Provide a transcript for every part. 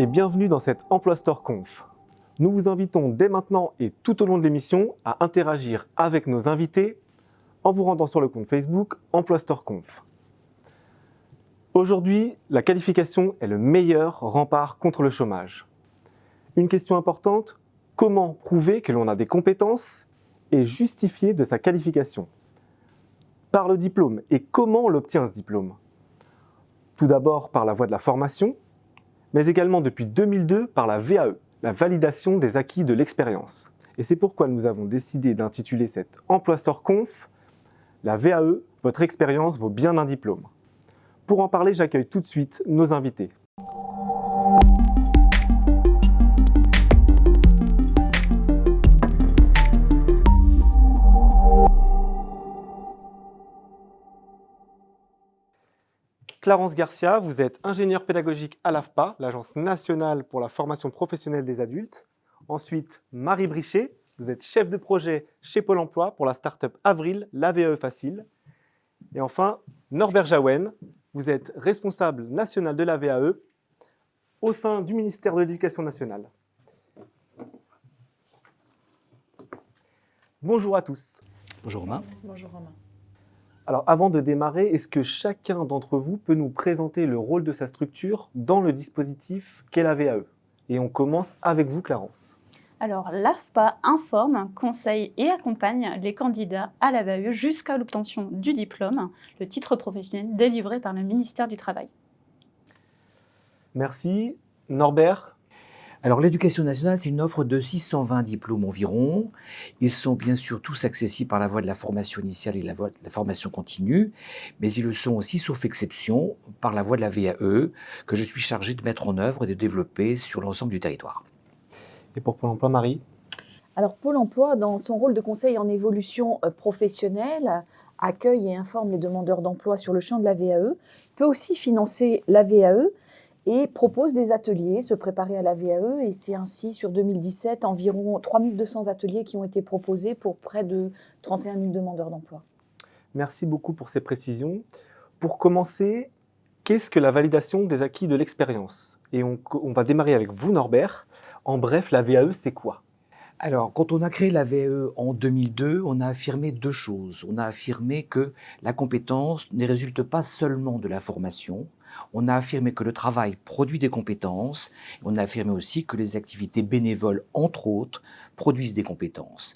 et bienvenue dans cette Emploi Store Conf. Nous vous invitons dès maintenant et tout au long de l'émission à interagir avec nos invités en vous rendant sur le compte Facebook Emploi Store Conf. Aujourd'hui, la qualification est le meilleur rempart contre le chômage. Une question importante, comment prouver que l'on a des compétences et justifier de sa qualification? Par le diplôme et comment on l'obtient ce diplôme? Tout d'abord par la voie de la formation, mais également depuis 2002 par la VAE, la validation des acquis de l'expérience. Et c'est pourquoi nous avons décidé d'intituler cette Emploi Store Conf La VAE, votre expérience vaut bien un diplôme. Pour en parler, j'accueille tout de suite nos invités. Clarence Garcia, vous êtes ingénieur pédagogique à l'AFPA, l'Agence nationale pour la formation professionnelle des adultes. Ensuite, Marie Brichet, vous êtes chef de projet chez Pôle emploi pour la start-up Avril, l'AVE Facile. Et enfin, Norbert Jaouen, vous êtes responsable national de la VAE au sein du ministère de l'Éducation nationale. Bonjour à tous. Bonjour Romain. Bonjour Romain. Alors avant de démarrer, est-ce que chacun d'entre vous peut nous présenter le rôle de sa structure dans le dispositif qu'est la VAE Et on commence avec vous Clarence. Alors l'AFPA informe, conseille et accompagne les candidats à la VAE jusqu'à l'obtention du diplôme, le titre professionnel délivré par le ministère du Travail. Merci. Norbert, alors l'éducation nationale, c'est une offre de 620 diplômes environ. Ils sont bien sûr tous accessibles par la voie de la formation initiale et la voie de la formation continue, mais ils le sont aussi, sauf exception, par la voie de la VAE, que je suis chargé de mettre en œuvre et de développer sur l'ensemble du territoire. Et pour Pôle emploi, Marie? Alors Pôle emploi, dans son rôle de conseil en évolution euh, professionnelle, accueille et informe les demandeurs d'emploi sur le champ de la VAE, peut aussi financer la VAE, et propose des ateliers, se préparer à la VAE. Et c'est ainsi, sur 2017, environ 3200 ateliers qui ont été proposés pour près de 31 000 demandeurs d'emploi. Merci beaucoup pour ces précisions. Pour commencer, qu'est-ce que la validation des acquis de l'expérience? Et on, on va démarrer avec vous, Norbert. En bref, la VAE, c'est quoi? Alors, quand on a créé la VAE en 2002, on a affirmé deux choses. On a affirmé que la compétence ne résulte pas seulement de la formation, on a affirmé que le travail produit des compétences. On a affirmé aussi que les activités bénévoles, entre autres, produisent des compétences.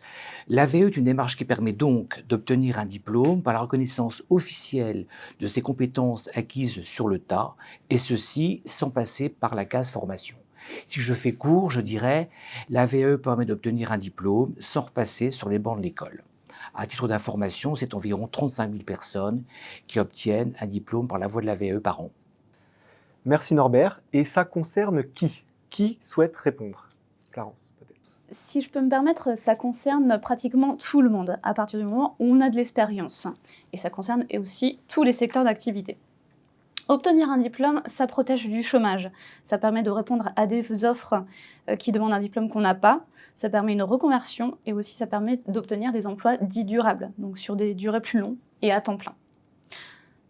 L'AVE est une démarche qui permet donc d'obtenir un diplôme par la reconnaissance officielle de ces compétences acquises sur le tas, et ceci sans passer par la case formation. Si je fais court, je dirais l'AVE permet d'obtenir un diplôme sans repasser sur les bancs de l'école. À titre d'information, c'est environ 35 000 personnes qui obtiennent un diplôme par la voie de l'AVE par an. Merci Norbert. Et ça concerne qui? Qui souhaite répondre? Clarence, peut-être. Si je peux me permettre, ça concerne pratiquement tout le monde, à partir du moment où on a de l'expérience. Et ça concerne aussi tous les secteurs d'activité. Obtenir un diplôme, ça protège du chômage. Ça permet de répondre à des offres euh, qui demandent un diplôme qu'on n'a pas. Ça permet une reconversion et aussi ça permet d'obtenir des emplois dits durables, donc sur des durées plus longues et à temps plein.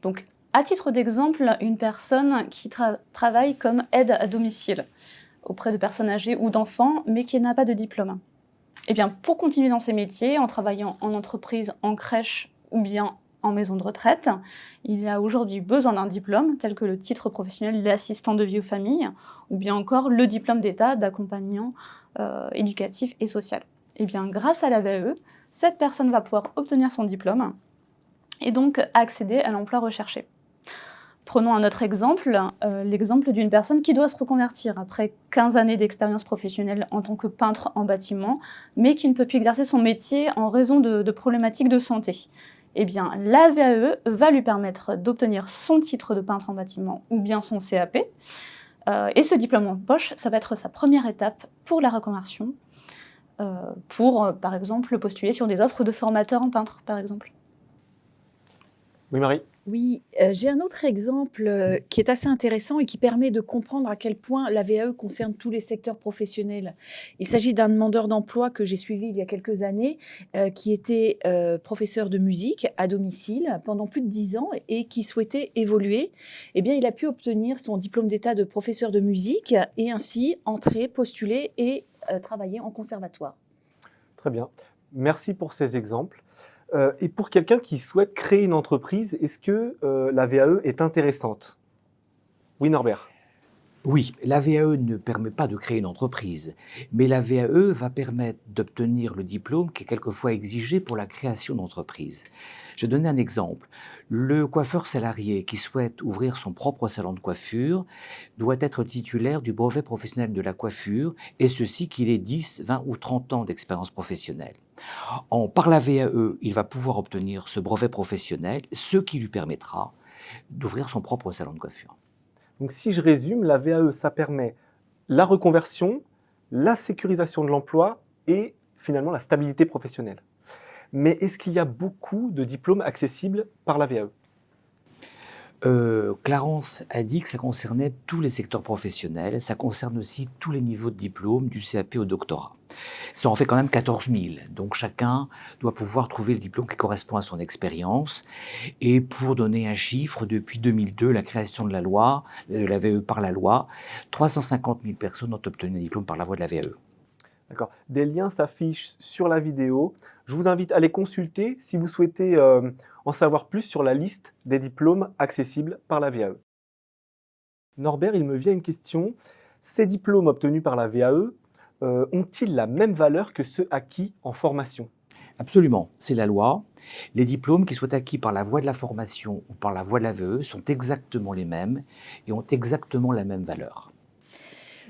Donc à titre d'exemple, une personne qui travaille comme aide à domicile auprès de personnes âgées ou d'enfants, mais qui n'a pas de diplôme. Eh bien, pour continuer dans ces métiers, en travaillant en entreprise, en crèche ou bien en maison de retraite, il a aujourd'hui besoin d'un diplôme, tel que le titre professionnel d'assistant de vie aux familles, ou bien encore le diplôme d'État d'accompagnant euh, éducatif et social. Eh bien, grâce à la VAE, cette personne va pouvoir obtenir son diplôme et donc accéder à l'emploi recherché. Prenons un autre exemple, euh, l'exemple d'une personne qui doit se reconvertir après 15 années d'expérience professionnelle en tant que peintre en bâtiment, mais qui ne peut plus exercer son métier en raison de, problématiques de santé. Eh bien, la VAE va lui permettre d'obtenir son titre de peintre en bâtiment ou bien son CAP. Euh, et ce diplôme en poche, ça va être sa première étape pour la reconversion, euh, pour, par exemple, postuler sur des offres de formateurs en peintre, par exemple. Oui, Marie? Oui, euh, j'ai un autre exemple euh, qui est assez intéressant et qui permet de comprendre à quel point la VAE concerne tous les secteurs professionnels. Il s'agit d'un demandeur d'emploi que j'ai suivi il y a quelques années, euh, qui était professeur de musique à domicile pendant plus de dix ans et qui souhaitait évoluer. Eh bien, il a pu obtenir son diplôme d'état de professeur de musique et ainsi entrer, postuler et travailler en conservatoire. Très bien. Merci pour ces exemples. Euh, et pour quelqu'un qui souhaite créer une entreprise, est-ce que euh, la VAE est intéressante? Oui, Norbert oui, la VAE ne permet pas de créer une entreprise, mais la VAE va permettre d'obtenir le diplôme qui est quelquefois exigé pour la création d'entreprise. Je vais donner un exemple. Le coiffeur salarié qui souhaite ouvrir son propre salon de coiffure doit être titulaire du brevet professionnel de la coiffure, et ceci qu'il ait 10, 20 ou 30 ans d'expérience professionnelle. En, par la VAE, il va pouvoir obtenir ce brevet professionnel, ce qui lui permettra d'ouvrir son propre salon de coiffure. Donc si je résume, la VAE, ça permet la reconversion, la sécurisation de l'emploi et finalement la stabilité professionnelle. Mais est-ce qu'il y a beaucoup de diplômes accessibles par la VAE euh, Clarence a dit que ça concernait tous les secteurs professionnels, ça concerne aussi tous les niveaux de diplôme, du CAP au doctorat. Ça en fait quand même 14 000, donc chacun doit pouvoir trouver le diplôme qui correspond à son expérience. Et pour donner un chiffre, depuis 2002, la création de la loi, de la VAE par la loi, 350 000 personnes ont obtenu un diplôme par la voie de la VAE. Des liens s'affichent sur la vidéo. Je vous invite à les consulter si vous souhaitez euh, en savoir plus sur la liste des diplômes accessibles par la VAE. Norbert, il me vient une question. Ces diplômes obtenus par la VAE euh, ont-ils la même valeur que ceux acquis en formation? Absolument, c'est la loi. Les diplômes qui soient acquis par la voie de la formation ou par la voie de la VAE sont exactement les mêmes et ont exactement la même valeur.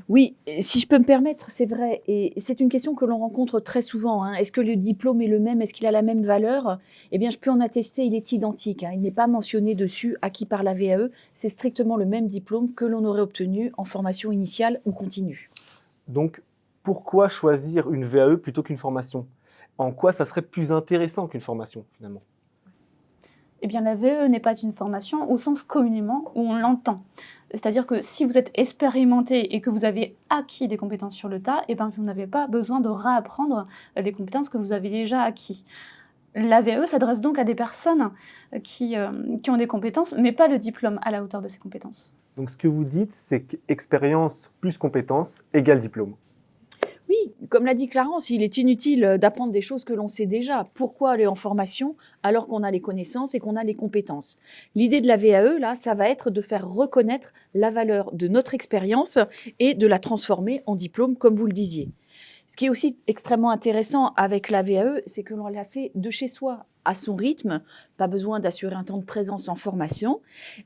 Oui, si je peux me permettre, c'est vrai. Et c'est une question que l'on rencontre très souvent. Hein. Est-ce que le diplôme est le même? Est-ce qu'il a la même valeur? Eh bien, je peux en attester, il est identique. Hein. Il n'est pas mentionné dessus acquis par la VAE. C'est strictement le même diplôme que l'on aurait obtenu en formation initiale ou continue. Donc, pourquoi choisir une VAE plutôt qu'une formation? En quoi ça serait plus intéressant qu'une formation, finalement? Eh bien, la VE n'est pas une formation au sens communément où on l'entend. C'est-à-dire que si vous êtes expérimenté et que vous avez acquis des compétences sur le tas, eh bien, vous n'avez pas besoin de réapprendre les compétences que vous avez déjà acquis. La VE s'adresse donc à des personnes qui, euh, qui ont des compétences, mais pas le diplôme à la hauteur de ces compétences. Donc ce que vous dites, c'est qu'expérience plus compétence égale diplôme. Comme l'a dit Clarence, il est inutile d'apprendre des choses que l'on sait déjà. Pourquoi aller en formation alors qu'on a les connaissances et qu'on a les compétences? L'idée de la VAE, là, ça va être de faire reconnaître la valeur de notre expérience et de la transformer en diplôme, comme vous le disiez. Ce qui est aussi extrêmement intéressant avec la VAE, c'est que l'on l'a fait de chez soi, à son rythme, pas besoin d'assurer un temps de présence en formation,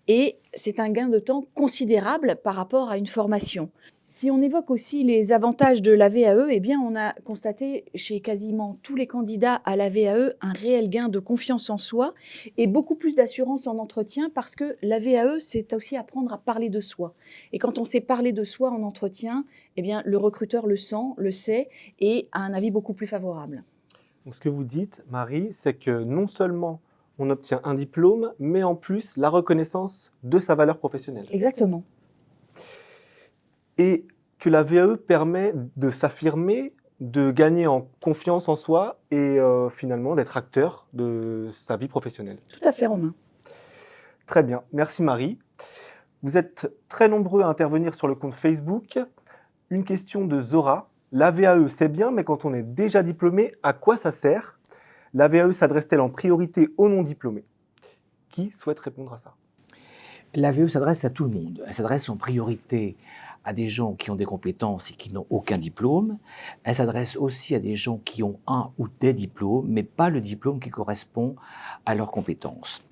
et c'est un gain de temps considérable par rapport à une formation. Si on évoque aussi les avantages de la VAE, eh bien, on a constaté chez quasiment tous les candidats à la VAE un réel gain de confiance en soi et beaucoup plus d'assurance en entretien parce que la VAE, c'est aussi apprendre à parler de soi. Et quand on sait parler de soi en entretien, eh bien, le recruteur le sent, le sait et a un avis beaucoup plus favorable. Donc, ce que vous dites, Marie, c'est que non seulement on obtient un diplôme, mais en plus la reconnaissance de sa valeur professionnelle. Exactement et que la VAE permet de s'affirmer, de gagner en confiance en soi et euh, finalement d'être acteur de sa vie professionnelle. Tout à fait, Romain. Très bien, merci Marie. Vous êtes très nombreux à intervenir sur le compte Facebook. Une question de Zora. La VAE, c'est bien, mais quand on est déjà diplômé, à quoi ça sert? La VAE s'adresse-t-elle en priorité aux non-diplômés? Qui souhaite répondre à ça? La VAE s'adresse à tout le monde. Elle s'adresse en priorité à des gens qui ont des compétences et qui n'ont aucun diplôme. Elle s'adresse aussi à des gens qui ont un ou des diplômes, mais pas le diplôme qui correspond à leurs compétences.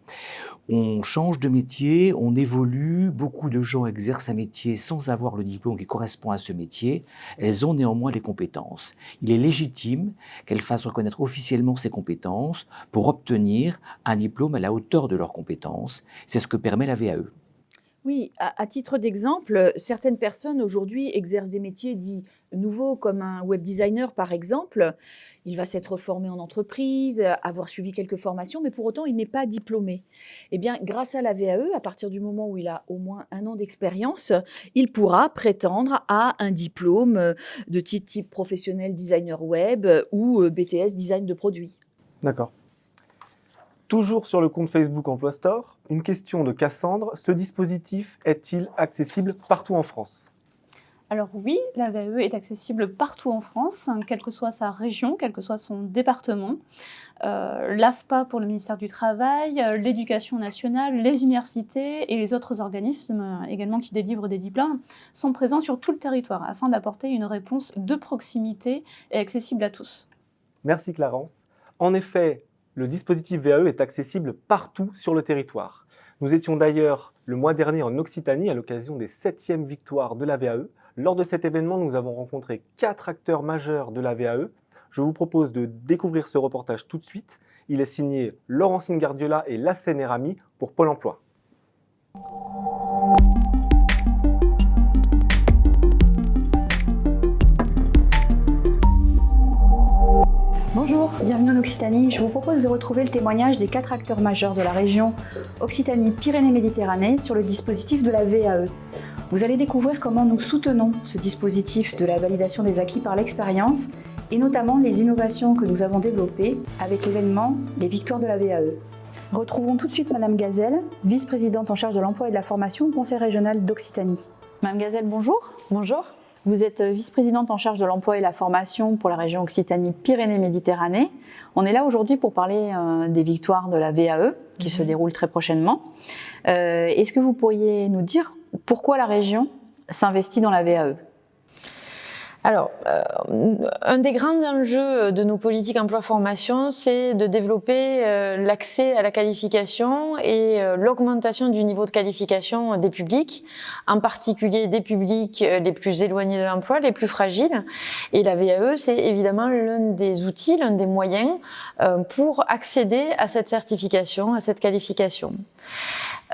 On change de métier, on évolue, beaucoup de gens exercent un métier sans avoir le diplôme qui correspond à ce métier, elles ont néanmoins les compétences. Il est légitime qu'elles fassent reconnaître officiellement ces compétences pour obtenir un diplôme à la hauteur de leurs compétences. C'est ce que permet la VAE. Oui, à, titre d'exemple, certaines personnes aujourd'hui exercent des métiers dits nouveaux, comme un web designer par exemple. Il va s'être formé en entreprise, avoir suivi quelques formations, mais pour autant, il n'est pas diplômé. Eh bien, grâce à la VAE, à partir du moment où il a au moins un an d'expérience, il pourra prétendre à un diplôme de type, type professionnel designer web ou BTS design de produits. D'accord. Toujours sur le compte Facebook Emploi Store, une question de Cassandre. Ce dispositif est-il accessible partout en France? Alors oui, la VAE est accessible partout en France, quelle que soit sa région, quel que soit son département. Euh, L'AFPA pour le ministère du Travail, euh, l'éducation nationale, les universités et les autres organismes euh, également qui délivrent des diplômes sont présents sur tout le territoire afin d'apporter une réponse de proximité et accessible à tous. Merci Clarence. En effet, le dispositif VAE est accessible partout sur le territoire. Nous étions d'ailleurs le mois dernier en Occitanie à l'occasion des 7e victoires de la VAE. Lors de cet événement, nous avons rencontré quatre acteurs majeurs de la VAE. Je vous propose de découvrir ce reportage tout de suite. Il est signé Laurentine Gardiola et Lassène Erami pour Pôle emploi. Bonjour, bienvenue en Occitanie. Je vous propose de retrouver le témoignage des quatre acteurs majeurs de la région Occitanie-Pyrénées-Méditerranée sur le dispositif de la VAE. Vous allez découvrir comment nous soutenons ce dispositif de la validation des acquis par l'expérience et notamment les innovations que nous avons développées avec l'événement Les Victoires de la VAE. Retrouvons tout de suite Madame Gazelle, vice-présidente en charge de l'emploi et de la formation au Conseil régional d'Occitanie. Madame Gazelle, bonjour. Bonjour. Vous êtes vice-présidente en charge de l'emploi et la formation pour la région Occitanie-Pyrénées-Méditerranée. On est là aujourd'hui pour parler euh, des victoires de la VAE qui se déroulent très prochainement. Euh, Est-ce que vous pourriez nous dire pourquoi la région s'investit dans la VAE Alors, euh, un des grands enjeux de nos politiques emploi-formation, c'est de développer euh, l'accès à la qualification et euh, l'augmentation du niveau de qualification des publics, en particulier des publics les plus éloignés de l'emploi, les plus fragiles. Et la VAE, c'est évidemment l'un des outils, l'un des moyens pour accéder à cette certification, à cette qualification.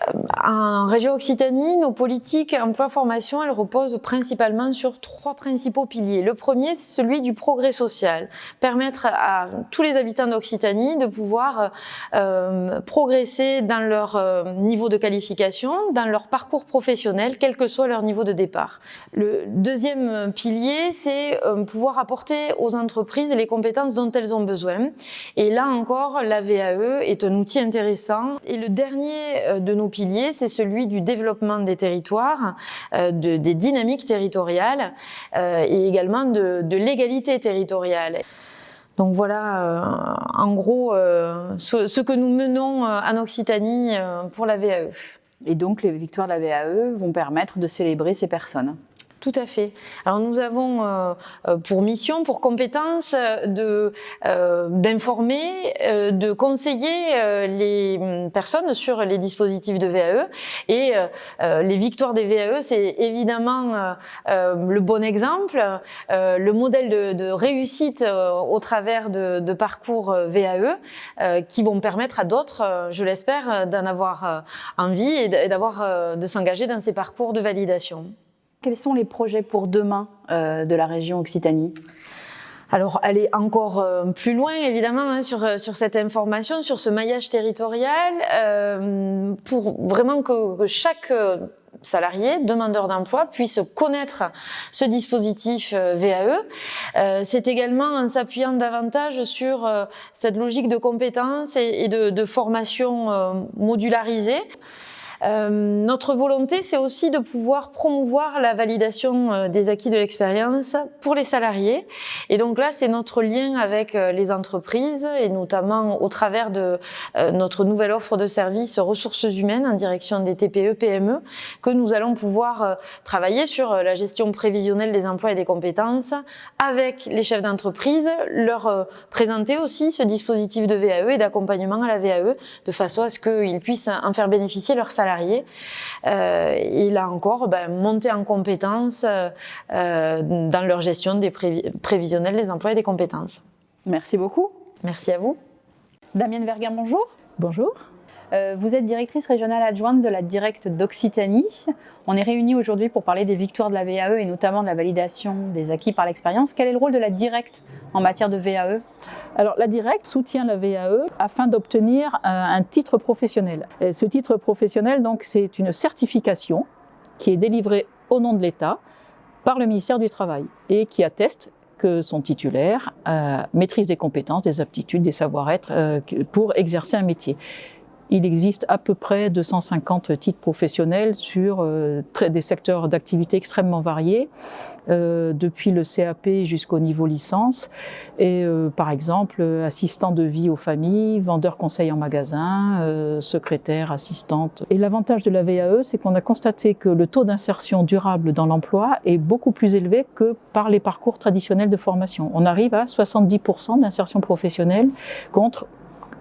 Euh, En région Occitanie, nos politiques emploi-formation, elles reposent principalement sur trois principaux piliers. Le premier, c'est celui du progrès social. Permettre à tous les habitants d'Occitanie de pouvoir euh, progresser dans leur euh, niveau de qualification, dans leur parcours professionnel, quel que soit leur niveau de départ. Le deuxième pilier, c'est pouvoir apporter aux entreprises les compétences dont elles ont besoin. Et là encore, la VAE est un outil intéressant. Et le dernier de nos piliers, c'est celui du développement des territoires, euh, de- des dynamiques territoriales euh, et également de, de l'égalité territoriale. Donc voilà, euh, en gros, ce, que nous menons en Occitanie pour la VAE. Et donc les victoires de la VAE vont permettre de célébrer ces personnes. Tout à fait. Alors nous avons euh, euh, pour mission, pour compétence euh, de euh, d'informer, euh, de conseiller euh, les hum, personnes sur les dispositifs de VAE et les victoires des VAE, c'est évidemment le bon exemple, le modèle de, de réussite au travers de, de parcours VAE qui vont permettre à d'autres, je l'espère, d'en avoir envie et d'avoir de s'engager dans ces parcours de validation. Quels sont les projets pour demain euh, de la région Occitanie? Alors, aller encore euh, plus loin, évidemment, hein, sur, euh, sur cette information, sur ce maillage territorial, pour vraiment que, que chaque salarié, demandeur d'emploi, puisse connaître ce dispositif VAE. C'est également en s'appuyant davantage sur cette logique de compétences et, de, formation modularisée. Euh, notre volonté, c'est aussi de pouvoir promouvoir la validation euh, des acquis de l'expérience pour les salariés. Et donc là, c'est notre lien avec euh, les entreprises et notamment au travers de notre nouvelle offre de services ressources humaines en direction des TPE, PME, que nous allons pouvoir travailler sur la gestion prévisionnelle des emplois et des compétences avec les chefs d'entreprise, leur présenter aussi ce dispositif de VAE et d'accompagnement à la VAE de façon à ce qu'ils puissent en faire bénéficier leurs salariés. Euh, et là encore, ben, monter en compétences euh, euh, dans leur gestion des prévi- prévisionnels des emplois et des compétences. Merci beaucoup. Merci à vous. Damien Verguin, bonjour. Bonjour. Euh, vous êtes directrice régionale adjointe de la Directe d'Occitanie. On est réunis aujourd'hui pour parler des victoires de la VAE et notamment de la validation des acquis par l'expérience. Quel est le rôle de la Directe en matière de VAE Alors la Directe soutient la VAE afin d'obtenir un, titre professionnel. ce titre professionnel, donc, c'est une certification qui est délivrée au nom de l'État par le ministère du Travail et qui atteste que son titulaire euh, maîtrise des compétences, des aptitudes, des savoir-être euh, pour exercer un métier. Il existe à peu près 250 titres professionnels sur euh, des secteurs d'activité extrêmement variés, euh, depuis le CAP jusqu'au niveau licence. Et euh, par exemple, assistant de vie aux familles, vendeur conseil en magasin, secrétaire, assistante. Et l'avantage de la VAE, c'est qu'on a constaté que le taux d'insertion durable dans l'emploi est beaucoup plus élevé que par les parcours traditionnels de formation. On arrive à 70% d'insertion professionnelle contre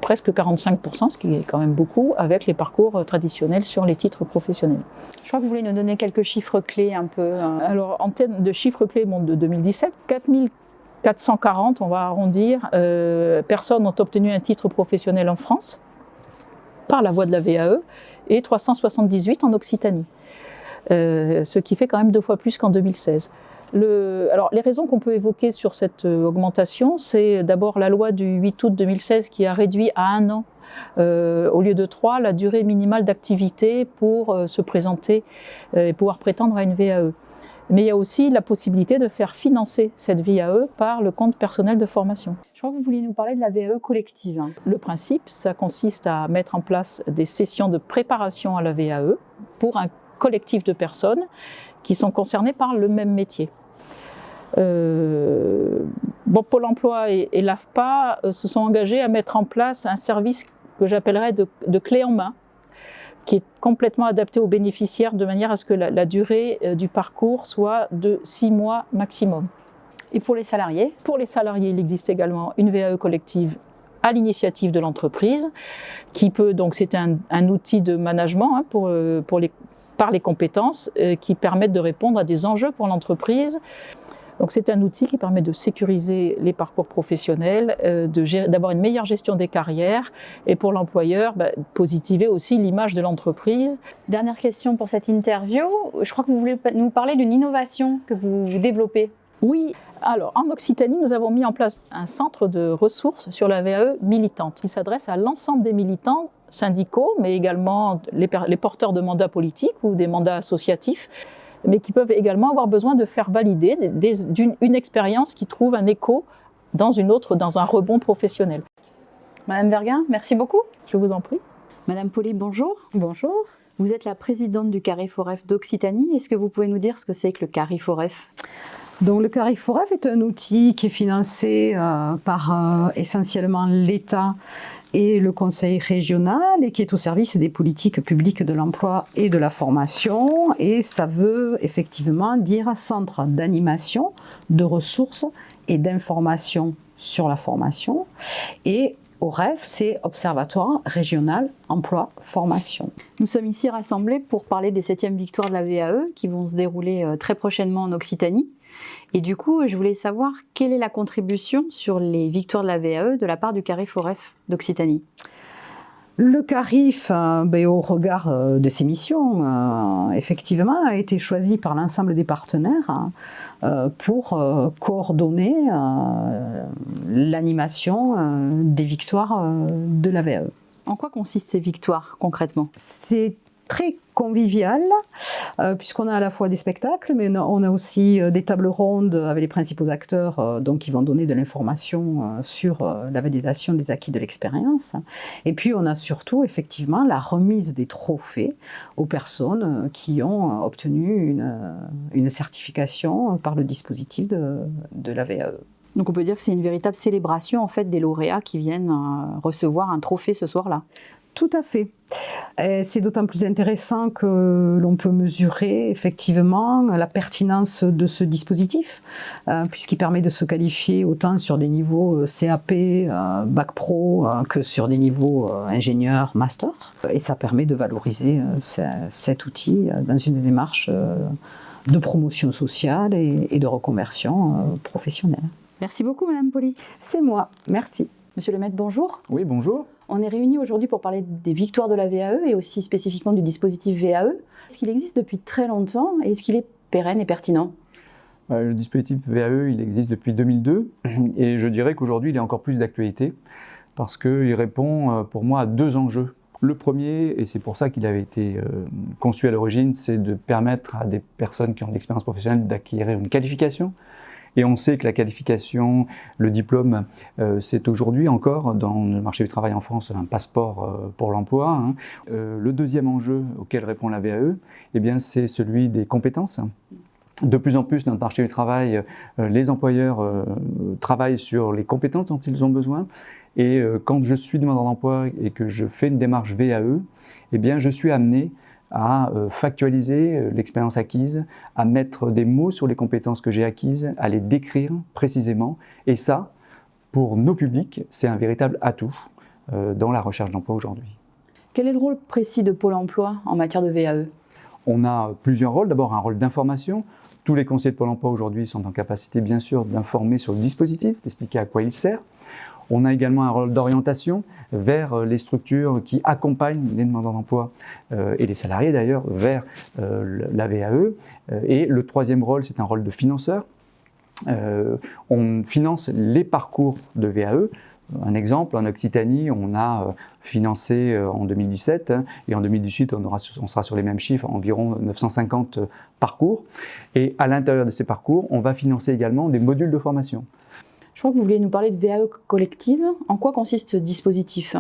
presque 45%, ce qui est quand même beaucoup, avec les parcours euh, traditionnels sur les titres professionnels. Je crois que vous voulez nous donner quelques chiffres clés un peu. Hein. Alors, en termes de chiffres clés bon, de 2017, 4440, on va arrondir, euh, personnes ont obtenu un titre professionnel en France par la voie de la VAE et 378 en Occitanie, euh, ce qui fait quand même deux fois plus qu'en 2016 alors, les raisons qu'on peut évoquer sur cette euh, augmentation, c'est d'abord la loi du 8 août 2016 qui a réduit à un an euh, au lieu de trois, la durée minimale d'activité pour euh, se présenter et pouvoir prétendre à une VAE. Mais il y a aussi la possibilité de faire financer cette VAE par le compte personnel de formation. Je crois que vous vouliez nous parler de la VAE collective. Hein. Le principe, ça consiste à mettre en place des sessions de préparation à la VAE pour un collectif de personnes qui sont concernées par le même métier. Euh, bon, Pôle emploi et, l'AFPA euh, se sont engagés à mettre en place un service que j'appellerais de, clé en main, qui est complètement adapté aux bénéficiaires de manière à ce que la, durée euh, du parcours soit de six mois maximum. Et pour les salariés? Pour les salariés, il existe également une VAE collective à l'initiative de l'entreprise, qui peut, donc c'est un, outil de management hein, pour, pour les, par les compétences, qui permettent de répondre à des enjeux pour l'entreprise, donc c'est un outil qui permet de sécuriser les parcours professionnels, euh, d'avoir une meilleure gestion des carrières et pour l'employeur, bah, positiver aussi l'image de l'entreprise. Dernière question pour cette interview. Je crois que vous voulez nous parler d'une innovation que vous développez. Oui, alors en Occitanie, nous avons mis en place un centre de ressources sur la VAE militante qui s'adresse à l'ensemble des militants syndicaux, mais également les, les porteurs de mandats politiques ou des mandats associatifs mais qui peuvent également avoir besoin de faire valider d'une expérience qui trouve un écho dans une autre, dans un rebond professionnel. Madame Verguin, merci beaucoup. Je vous en prie. Madame Pauly, bonjour. Bonjour. Vous êtes la présidente du Cariforef d'Occitanie. Est-ce que vous pouvez nous dire ce que c'est que le Cariforef donc le Cariforef est un outil qui est financé euh, par euh, essentiellement l'État et le conseil régional et qui est au service des politiques publiques de l'emploi et de la formation. Et ça veut effectivement dire centre d'animation, de ressources et d'information sur la formation. Et au REF, c'est Observatoire régional emploi-formation. Nous sommes ici rassemblés pour parler des 7e victoires de la VAE qui vont se dérouler euh, très prochainement en Occitanie. Et du coup, je voulais savoir quelle est la contribution sur les victoires de la VAE de la part du Carif Foref d'Occitanie le CARIF, euh, ben, au regard euh, de ses missions, euh, effectivement, a été choisi par l'ensemble des partenaires hein, pour coordonner l'animation des victoires de la VAE. En quoi consistent ces victoires concrètement? C'est très convivial, euh, puisqu'on a à la fois des spectacles, mais on a aussi euh, des tables rondes avec les principaux acteurs euh, donc qui vont donner de l'information sur la validation des acquis de l'expérience. Et puis on a surtout effectivement la remise des trophées aux personnes qui ont obtenu une, certification par le dispositif de, de la VAE. Donc on peut dire que c'est une véritable célébration en fait des lauréats qui viennent recevoir un trophée ce soir-là. Tout à fait. C'est d'autant plus intéressant que l'on peut mesurer effectivement la pertinence de ce dispositif, euh, puisqu'il permet de se qualifier autant sur des niveaux euh, CAP, euh, Bac Pro, que sur des niveaux ingénieur, master. Et ça permet de valoriser cet outil dans une démarche de promotion sociale et de reconversion professionnelle. Merci beaucoup, Madame Poli. C'est moi. Merci. Monsieur le maître, bonjour. Oui, bonjour. On est réunis aujourd'hui pour parler des victoires de la VAE et aussi spécifiquement du dispositif VAE. Est-ce qu'il existe depuis très longtemps et est-ce qu'il est pérenne et pertinent? Euh, Le dispositif VAE, il existe depuis 2002 et je dirais qu'aujourd'hui, il est encore plus d'actualité parce qu'il répond euh, pour moi à deux enjeux. Le premier, et c'est pour ça qu'il avait été euh, conçu à l'origine, c'est de permettre à des personnes qui ont de l'expérience professionnelle d'acquérir une qualification. Et on sait que la qualification, le diplôme, euh, c'est aujourd'hui encore dans le marché du travail en France un passeport pour l'emploi. Hein. le deuxième enjeu auquel répond la VAE, eh bien, c'est celui des compétences. De plus en plus, dans le marché du travail, les employeurs travaillent sur les compétences dont ils ont besoin et euh, quand je suis demandeur d'emploi et que je fais une démarche VAE, eh bien, je suis amené à euh, factualiser euh, l'expérience acquise, à mettre des mots sur les compétences que j'ai acquises, à les décrire précisément. Et ça, pour nos publics, c'est un véritable atout dans la recherche d'emploi aujourd'hui. Quel est le rôle précis de Pôle emploi en matière de VAE On a plusieurs rôles. D'abord, un rôle d'information. Tous les conseillers de Pôle emploi aujourd'hui sont en capacité, bien sûr, d'informer sur le dispositif, d'expliquer à quoi il sert. On a également un rôle d'orientation vers euh, les structures qui accompagnent les demandeurs d'emploi euh, et les salariés d'ailleurs vers euh, la VAE. Et le troisième rôle, c'est un rôle de financeur. on finance les parcours de VAE. Un exemple, en Occitanie, on a financé en 2017 hein, et en 2018, on, on, sera sur les mêmes chiffres, environ 950 parcours. Et à l'intérieur de ces parcours, on va financer également des modules de formation. Je crois que vous vouliez nous parler de VAE collective. En quoi consiste ce dispositif?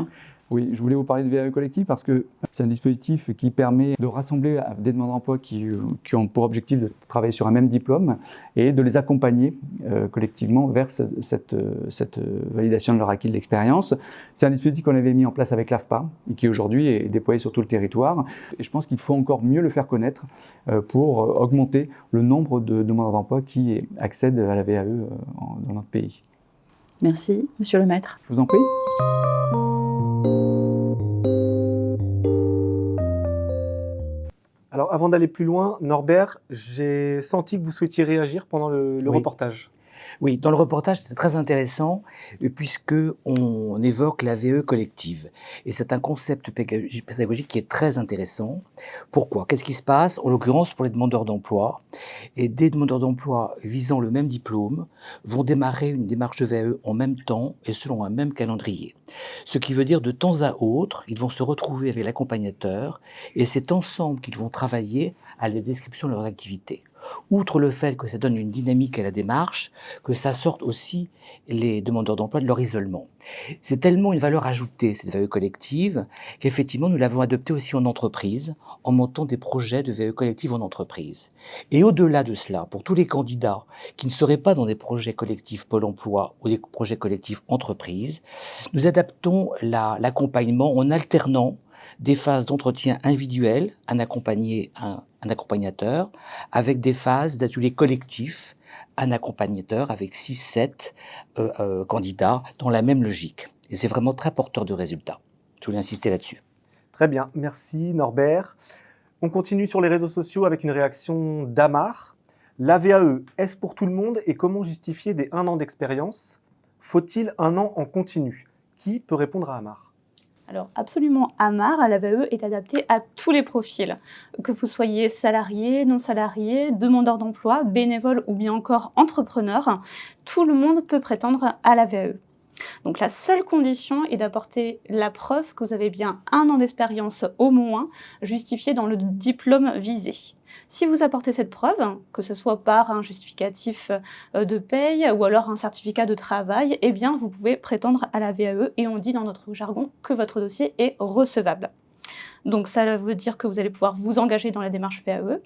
Oui, je voulais vous parler de VAE collective parce que c'est un dispositif qui permet de rassembler des demandeurs d'emploi qui, euh, qui, ont pour objectif de travailler sur un même diplôme et de les accompagner euh, collectivement vers cette, cette, validation de leur acquis de l'expérience. C'est un dispositif qu'on avait mis en place avec l'AFPA et qui aujourd'hui est déployé sur tout le territoire. Et je pense qu'il faut encore mieux le faire connaître euh, pour augmenter le nombre de demandeurs d'emploi qui accèdent à la VAE dans notre pays. Merci, monsieur le maître. Je vous en prie. Alors avant d'aller plus loin, Norbert, j'ai senti que vous souhaitiez réagir pendant le, reportage. Oui, dans le reportage, c'est très intéressant euh, puisque on évoque la VE collective. Et c'est un concept pédagogique qui est très intéressant. Pourquoi? Qu'est-ce qui se passe? En l'occurrence, pour les demandeurs d'emploi, et des demandeurs d'emploi visant le même diplôme vont démarrer une démarche de VE en même temps et selon un même calendrier. Ce qui veut dire de temps à autre, ils vont se retrouver avec l'accompagnateur et c'est ensemble qu'ils vont travailler à la description de leur activité outre le fait que ça donne une dynamique à la démarche, que ça sorte aussi les demandeurs d'emploi de leur isolement. C'est tellement une valeur ajoutée, cette VAE collective, qu'effectivement nous l'avons adoptée aussi en entreprise, en montant des projets de VAE collective en entreprise. Et au-delà de cela, pour tous les candidats qui ne seraient pas dans des projets collectifs Pôle emploi ou des projets collectifs entreprise, nous adaptons l'accompagnement en alternant des phases d'entretien individuel, un, accompagnateur, avec des phases d'ateliers collectifs, un accompagnateur avec 6-7 euh, euh, candidats dans la même logique. Et c'est vraiment très porteur de résultats. Je voulais insister là-dessus. Très bien, merci Norbert. On continue sur les réseaux sociaux avec une réaction d'Amar. La VAE, est-ce pour tout le monde et comment justifier des un an d'expérience? Faut-il un an en continu? Qui peut répondre à Amar? Alors absolument, Amar à la VAE est adapté à tous les profils, que vous soyez salarié, non salarié, demandeur d'emploi, bénévole ou bien encore entrepreneur, tout le monde peut prétendre à la VAE. Donc la seule condition est d'apporter la preuve que vous avez bien un an d'expérience au moins justifié dans le diplôme visé. Si vous apportez cette preuve, que ce soit par un justificatif euh, de paye ou alors un certificat de travail, eh bien vous pouvez prétendre à la VAE et on dit dans notre jargon que votre dossier est recevable. Donc ça veut dire que vous allez pouvoir vous engager dans la démarche VAE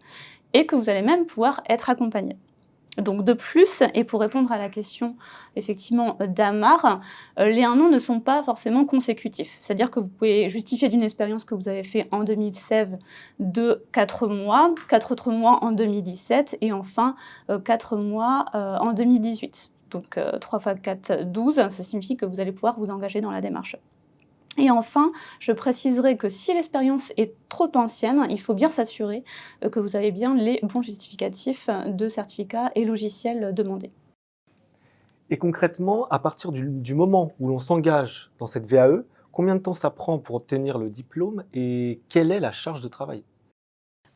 et que vous allez même pouvoir être accompagné. Donc de plus, et pour répondre à la question effectivement d'Amar, euh, les un an ne sont pas forcément consécutifs. C'est-à-dire que vous pouvez justifier d'une expérience que vous avez fait en 2016 de 4 mois, 4 autres mois en 2017 et enfin 4 euh, mois euh, en 2018. Donc 3 x 4, 12, ça signifie que vous allez pouvoir vous engager dans la démarche. Et enfin, je préciserai que si l'expérience est trop ancienne, il faut bien s'assurer euh, que vous avez bien les bons justificatifs de certificats et logiciels demandés. Et concrètement, à partir du, du moment où l'on s'engage dans cette VAE, combien de temps ça prend pour obtenir le diplôme et quelle est la charge de travail?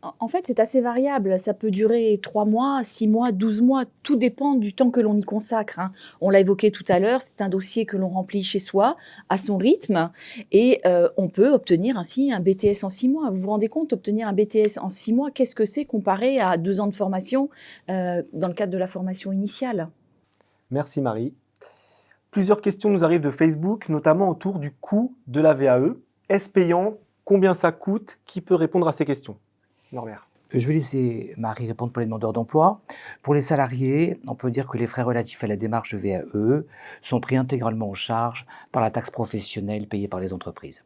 En- fait, c'est assez variable. Ça peut durer 3 mois, 6 mois, 12 mois. Tout dépend du temps que l'on y consacre. hein. On l'a évoqué tout à l'heure, c'est un dossier que l'on remplit chez soi, à son rythme. Et euh, on peut obtenir ainsi un BTS en 6 mois. Vous vous rendez compte, obtenir un BTS en 6 mois, qu'est-ce que c'est comparé à 2 ans de formation euh, dans le cadre de la formation initiale? Merci Marie. Plusieurs questions nous arrivent de Facebook, notamment autour du coût de la VAE. Est-ce payant? Combien ça coûte? Qui peut répondre à ces questions? Je vais laisser Marie répondre pour les demandeurs d'emploi. Pour les salariés, on peut dire que les frais relatifs à la démarche VAE sont pris intégralement en charge par la taxe professionnelle payée par les entreprises.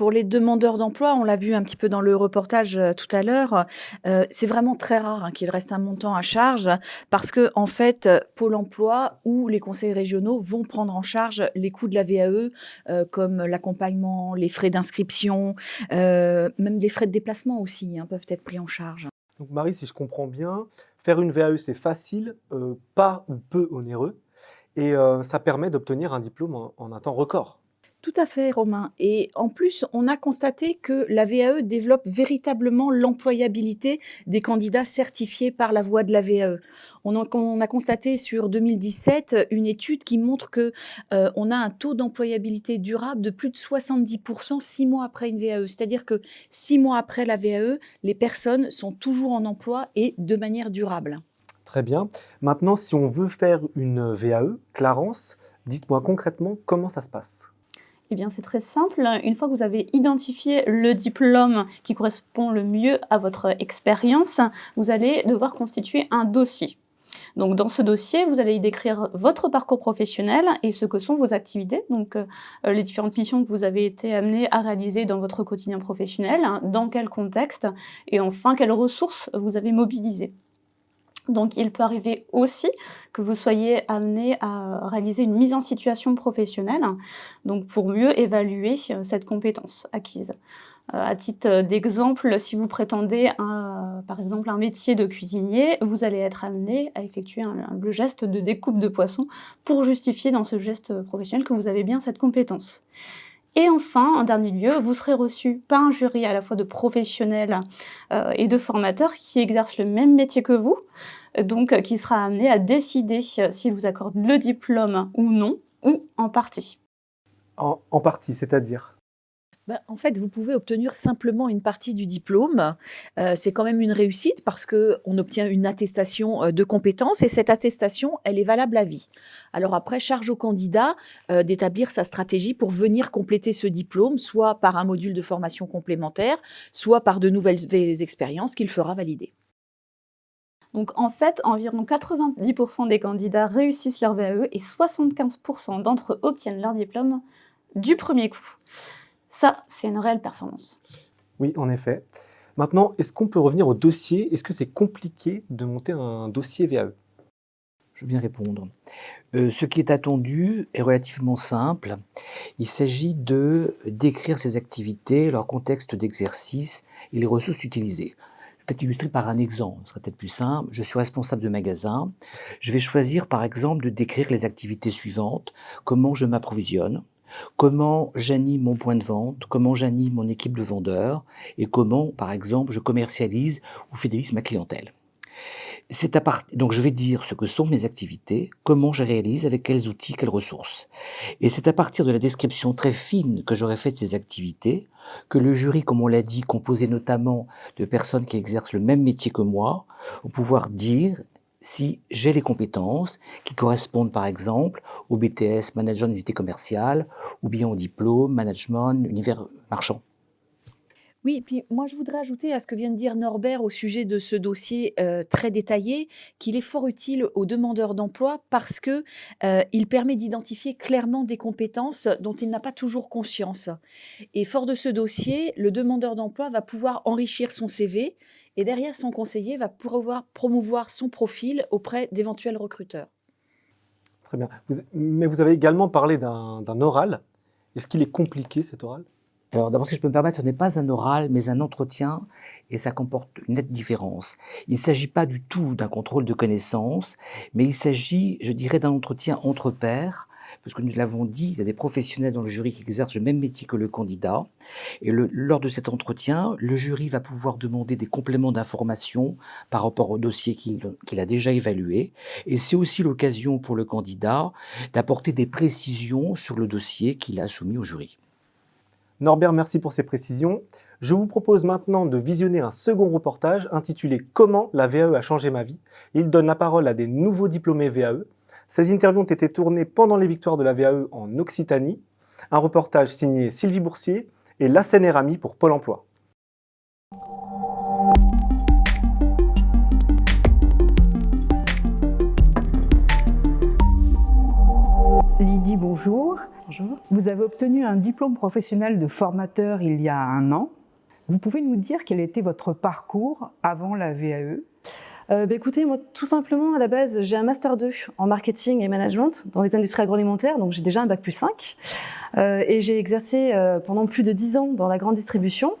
Pour les demandeurs d'emploi, on l'a vu un petit peu dans le reportage euh, tout à l'heure, euh, c'est vraiment très rare hein, qu'il reste un montant à charge parce que en fait, euh, Pôle Emploi ou les conseils régionaux vont prendre en charge les coûts de la VAE, comme l'accompagnement, les frais d'inscription, même des frais de déplacement aussi hein, peuvent être pris en charge. Donc Marie, si je comprends bien, faire une VAE c'est facile, pas ou peu onéreux, et ça permet d'obtenir un diplôme en un temps record. Tout à fait, Romain. Et en plus, on a constaté que la VAE développe véritablement l'employabilité des candidats certifiés par la voie de la VAE. On a, on a constaté sur 2017 une étude qui montre que euh, on a un taux d'employabilité durable de plus de 70% six mois après une VAE. C'est-à-dire que six mois après la VAE, les personnes sont toujours en emploi et de manière durable. Très bien. Maintenant, si on veut faire une VAE, Clarence, dites-moi concrètement comment ça se passe. Eh bien, c'est très simple. Une fois que vous avez identifié le diplôme qui correspond le mieux à votre expérience, vous allez devoir constituer un dossier. Donc, dans ce dossier, vous allez y décrire votre parcours professionnel et ce que sont vos activités, donc euh, les différentes missions que vous avez été amené à réaliser dans votre quotidien professionnel, hein, dans quel contexte, et enfin, quelles ressources vous avez mobilisées. Donc, il peut arriver aussi que vous soyez amené à réaliser une mise en situation professionnelle, donc pour mieux évaluer euh, cette compétence acquise. Euh, à titre d'exemple, si vous prétendez par exemple un métier de cuisinier, vous allez être amené à effectuer un- un- le geste de découpe de poisson pour justifier dans ce geste professionnel que vous avez bien cette compétence. Et enfin, en dernier lieu, vous serez reçu par un jury à la fois de professionnels euh, et de formateurs qui exercent le même métier que vous, donc euh, qui sera amené à décider euh, s'il vous accorde le diplôme ou non, ou en partie. En partie, c'est-à-dire? Ben, en fait, vous pouvez obtenir simplement une partie du diplôme. Euh, c'est quand même une réussite parce qu'on obtient une attestation euh, de compétences et cette attestation, elle est valable à vie. Alors après, charge au candidat euh, d'établir sa stratégie pour venir compléter ce diplôme, soit par un module de formation complémentaire, soit par de nouvelles expériences qu'il fera valider. Donc en fait, environ 90% des candidats réussissent leur VAE et 75% d'entre eux obtiennent leur diplôme du premier coup. Ça, c'est une réelle performance. Oui, en effet. Maintenant, est-ce qu'on peut revenir au dossier? Est-ce que c'est compliqué de monter un dossier VAE Je veux bien répondre. Euh, ce qui est attendu est relativement simple. Il s'agit de décrire ces activités, leur contexte d'exercice et les ressources utilisées. Je vais Peut-être illustrer par un exemple, ce serait peut-être plus simple. Je suis responsable de magasin. Je vais choisir par exemple de décrire les activités suivantes. Comment je m'approvisionne, comment j'anime mon point de vente, comment j'anime mon équipe de vendeurs et comment, par exemple, je commercialise ou fidélise ma clientèle. À. Donc je vais dire ce que sont mes activités, comment je réalise, avec quels outils, quelles ressources. Et c'est à partir de la description très fine que j'aurais faite de ces activités que le jury, comme on l'a dit, composé notamment de personnes qui exercent le même métier que moi, va pouvoir dire si j'ai les compétences qui correspondent par exemple au BTS Management d'unité commerciale ou bien au diplôme Management Univers Marchand. Oui, puis moi je voudrais ajouter à ce que vient de dire Norbert au sujet de ce dossier euh, très détaillé qu'il est fort utile aux demandeurs d'emploi parce que euh, il permet d'identifier clairement des compétences dont il n'a pas toujours conscience. Et fort de ce dossier, le demandeur d'emploi va pouvoir enrichir son CV et derrière son conseiller va pouvoir promouvoir son profil auprès d'éventuels recruteurs. Très bien. Mais vous avez également parlé d'un oral. Est-ce qu'il est compliqué cet oral? Alors d'abord, si je peux me permettre, ce n'est pas un oral, mais un entretien, et ça comporte une nette différence. Il ne s'agit pas du tout d'un contrôle de connaissances, mais il s'agit, je dirais, d'un entretien entre pairs, parce que nous l'avons dit, il y a des professionnels dans le jury qui exercent le même métier que le candidat. Et le, lors de cet entretien, le jury va pouvoir demander des compléments d'information par rapport au dossier qu'il a déjà évalué. Et c'est aussi l'occasion pour le candidat d'apporter des précisions sur le dossier qu'il a soumis au jury. Norbert, merci pour ces précisions. Je vous propose maintenant de visionner un second reportage intitulé « Comment la VAE a changé ma vie ». Il donne la parole à des nouveaux diplômés VAE ces interviews ont été tournées pendant les victoires de la VAE en Occitanie. Un reportage signé Sylvie Boursier et La Seine pour Pôle emploi. Lydie, bonjour. Bonjour. Vous avez obtenu un diplôme professionnel de formateur il y a un an. Vous pouvez nous dire quel était votre parcours avant la VAE euh, bah, écoutez, moi, tout simplement, à la base, j'ai un Master 2 en marketing et management dans les industries agroalimentaires, donc j'ai déjà un Bac plus 5. Euh, et j'ai exercé euh, pendant plus de 10 ans dans la grande distribution.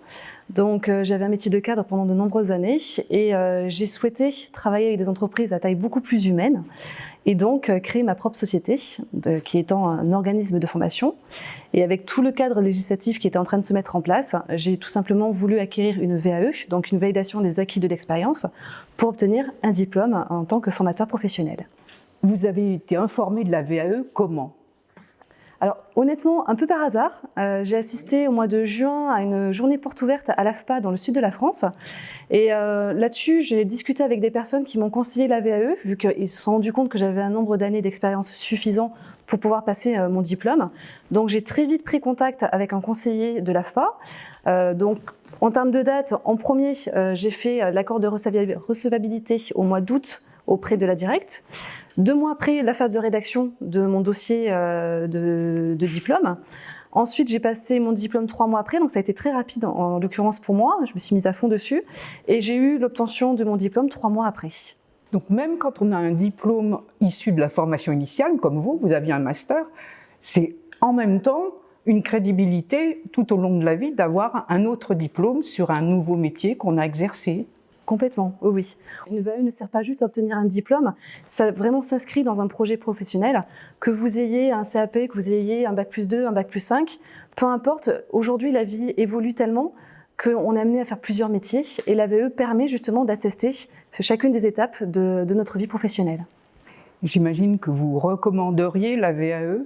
Donc j'avais un métier de cadre pendant de nombreuses années et j'ai souhaité travailler avec des entreprises à taille beaucoup plus humaine et donc euh, créer ma propre société, qui étant un organisme de formation. Et avec tout le cadre législatif qui était en train de se mettre en place, j'ai tout simplement voulu acquérir une VAE, donc une validation des acquis de l'expérience, pour obtenir un diplôme en tant que formateur professionnel. Vous avez été informé de la VAE comment? Alors honnêtement, un peu par hasard, euh, j'ai assisté au mois de juin à une journée porte ouverte à l'AFPA dans le sud de la France. Et euh, là-dessus, j'ai discuté avec des personnes qui m'ont conseillé la VAE, vu qu'ils se sont rendus compte que j'avais un nombre d'années d'expérience suffisant pour pouvoir passer euh, mon diplôme. Donc j'ai très vite pris contact avec un conseiller de l'AFPA. donc en termes de date, en premier, j'ai fait l'accord de recevabilité au mois d'août auprès de la directe. Deux mois après la phase de rédaction de mon dossier euh, de, diplôme. Ensuite, j'ai passé mon diplôme trois mois après, donc ça a été très rapide en, l'occurrence pour moi. Je me suis mise à fond dessus et j'ai eu l'obtention de mon diplôme trois mois après. Donc même quand on a un diplôme issu de la formation initiale, comme vous, vous aviez un master, c'est en même temps une crédibilité tout au long de la vie d'avoir un autre diplôme sur un nouveau métier qu'on a exercé. Complètement, oui. Une VAE ne sert pas juste à obtenir un diplôme, ça vraiment s'inscrit dans un projet professionnel. Que vous ayez un CAP, que vous ayez un Bac plus 2, un Bac plus 5, peu importe, aujourd'hui la vie évolue tellement qu'on est amené à faire plusieurs métiers et la VAE permet justement d'attester chacune des étapes de, de notre vie professionnelle. J'imagine que vous recommanderiez la VAE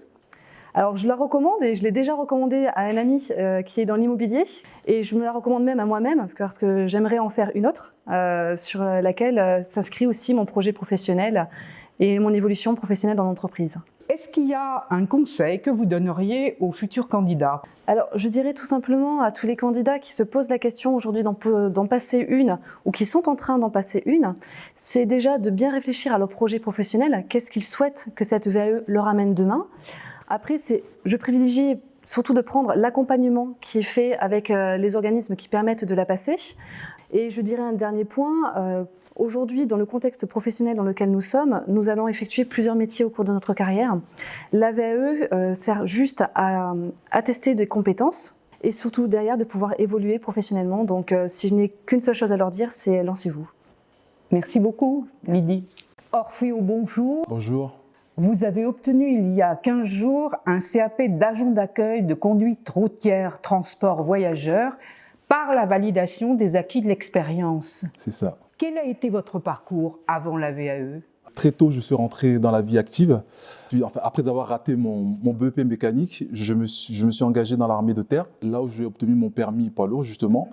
alors je la recommande et je l'ai déjà recommandée à un ami euh, qui est dans l'immobilier et je me la recommande même à moi-même parce que j'aimerais en faire une autre euh, sur laquelle euh, s'inscrit aussi mon projet professionnel et mon évolution professionnelle dans l'entreprise. Est-ce qu'il y a un conseil que vous donneriez aux futurs candidats? Alors, je dirais tout simplement à tous les candidats qui se posent la question aujourd'hui d'en passer une ou qui sont en train d'en passer une, c'est déjà de bien réfléchir à leur projet professionnel, qu'est-ce qu'ils souhaitent que cette VAE leur amène demain? Après, je privilégie surtout de prendre l'accompagnement qui est fait avec euh, les organismes qui permettent de la passer. Et je dirais un dernier point, euh, aujourd'hui, dans le contexte professionnel dans lequel nous sommes, nous allons effectuer plusieurs métiers au cours de notre carrière. La VAE euh, sert juste à attester des compétences et surtout derrière de pouvoir évoluer professionnellement. Donc si je n'ai qu'une seule chose à leur dire, c'est lancez-vous. Merci beaucoup, Lydie. Orphée bonjour. Bonjour. Vous avez obtenu il y a 15 jours un CAP d'agent d'accueil de conduite routière transport voyageurs par la validation des acquis de l'expérience. C'est ça. Quel a été votre parcours avant la VAE Très tôt, je suis rentré dans la vie active. après avoir raté mon, BEP mécanique, je me, suis, je me suis engagé dans l'armée de terre, là où j'ai obtenu mon permis poids lourd, justement.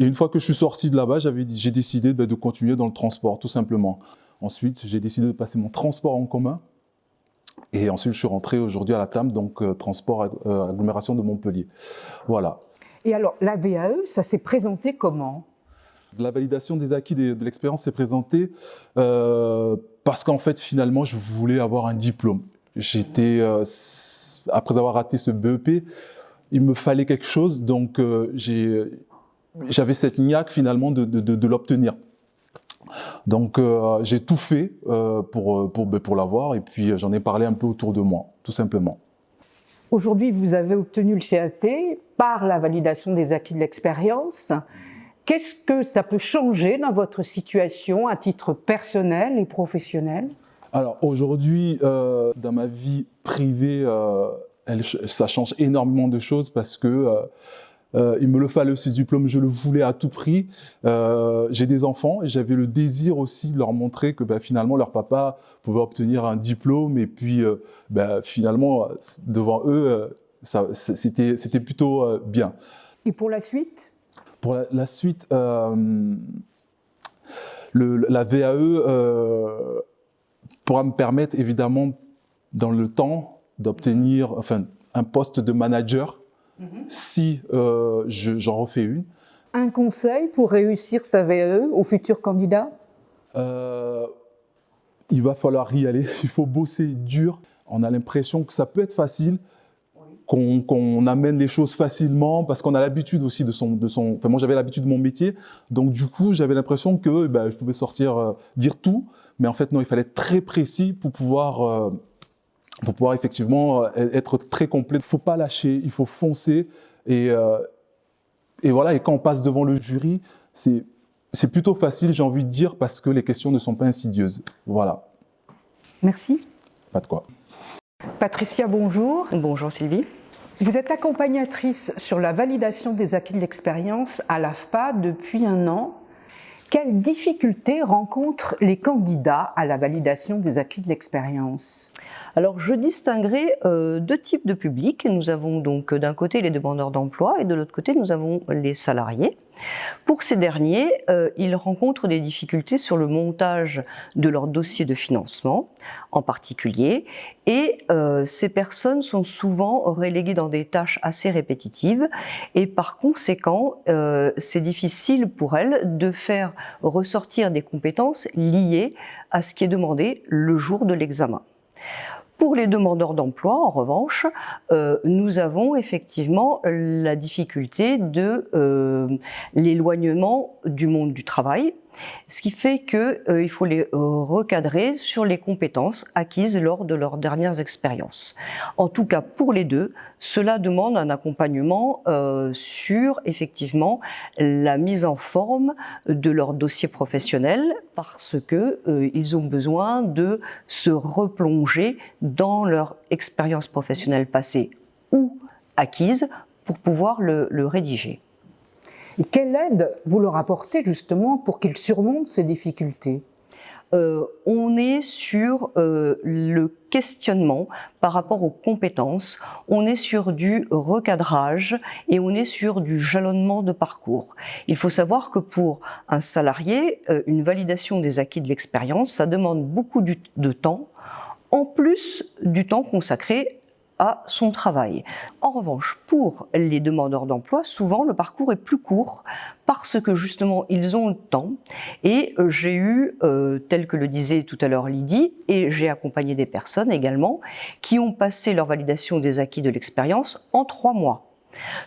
Et une fois que je suis sorti de là-bas, j'ai décidé ben, de continuer dans le transport, tout simplement. Ensuite, j'ai décidé de passer mon transport en commun et ensuite, je suis rentré aujourd'hui à la TAM, donc euh, transport euh, agglomération de Montpellier. Voilà. Et alors, la VAE, ça s'est présenté comment? La validation des acquis de, l'expérience s'est présentée euh, parce qu'en fait, finalement, je voulais avoir un diplôme. J'étais, après avoir raté ce BEP, il me fallait quelque chose, donc j'avais cette niaque finalement de, de l'obtenir. Donc euh, j'ai tout fait euh, pour, euh, pour, ben, pour l'avoir et puis j'en ai parlé un peu autour de moi, tout simplement. Aujourd'hui, vous avez obtenu le CAP par la validation des acquis de l'expérience. Qu'est-ce que ça peut changer dans votre situation à titre personnel et professionnel? Alors aujourd'hui, euh, dans ma vie privée, euh, ça change énormément de choses parce que euh, euh, il me le fallait aussi ce diplôme, je le voulais à tout prix. Euh, J'ai des enfants et j'avais le désir aussi de leur montrer que bah, finalement leur papa pouvait obtenir un diplôme et puis euh, bah, finalement devant eux, c'était plutôt bien. Et pour la suite? Pour la, la suite, le, la VAE pourra me permettre évidemment dans le temps d'obtenir enfin, un poste de manager Mhm. si euh, j'en refais une. Un conseil pour réussir sa VAE au futur candidat? Euh, Il va falloir y aller, il faut bosser dur. On a l'impression que ça peut être facile, qu'on amène les choses facilement parce qu'on a l'habitude aussi de son, de son... Enfin, moi, j'avais l'habitude de mon métier, donc du coup, j'avais l'impression que ben, je pouvais sortir, euh, dire tout, mais en fait, non, il fallait être très précis pour pouvoir... Pour pouvoir effectivement euh, être très complet. Il ne faut pas lâcher, il faut foncer. Et, euh, et voilà, et quand on passe devant le jury, c'est plutôt facile, j'ai envie de dire, parce que les questions ne sont pas insidieuses. Voilà. Merci. Pas de quoi. Patricia, bonjour. Bonjour Sylvie. Vous êtes accompagnatrice sur la validation des acquis de l'expérience à l'AFPA depuis un an. Quelles difficultés rencontrent les candidats à la validation des acquis de l'expérience? Alors, je distinguerai euh, deux types de publics. Nous avons donc d'un côté les demandeurs d'emploi et de l'autre côté nous avons les salariés. Pour ces derniers, euh, ils rencontrent des difficultés sur le montage de leur dossier de financement en particulier et euh, ces personnes sont souvent reléguées dans des tâches assez répétitives et par conséquent euh, c'est difficile pour elles de faire ressortir des compétences liées à ce qui est demandé le jour de l'examen. Pour les demandeurs d'emploi, en revanche, euh, nous avons effectivement la difficulté de euh, l'éloignement du monde du travail, ce qui fait qu'il euh, faut les recadrer sur les compétences acquises lors de leurs dernières expériences. En tout cas, pour les deux, cela demande un accompagnement euh, sur effectivement la mise en forme de leur dossier professionnel parce que euh, ils ont besoin de se replonger dans leur expérience professionnelle passée ou acquise pour pouvoir le rédiger. Quelle aide vous leur apportez justement pour qu'ils surmontent ces difficultés? Euh, on est sur euh, le questionnement par rapport aux compétences, on est sur du recadrage et on est sur du jalonnement de parcours. Il faut savoir que pour un salarié, euh, une validation des acquis de l'expérience, ça demande beaucoup de temps, en plus du temps consacré son travail. En revanche, pour les demandeurs d'emploi, souvent le parcours est plus court parce que justement ils ont le temps et euh, j'ai eu, euh, tel que le disait tout à l'heure Lydie, et j'ai accompagné des personnes également qui ont passé leur validation des acquis de l'expérience en trois mois.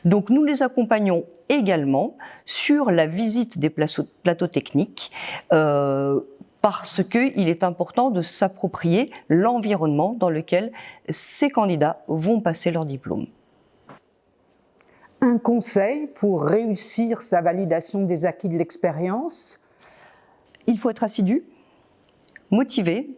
Donc nous les accompagnons également sur la visite des plateaux techniques euh, parce qu'il est important de s'approprier l'environnement dans lequel ces candidats vont passer leur diplôme. Un conseil pour réussir sa validation des acquis de l'expérience? Il faut être assidu, motivé,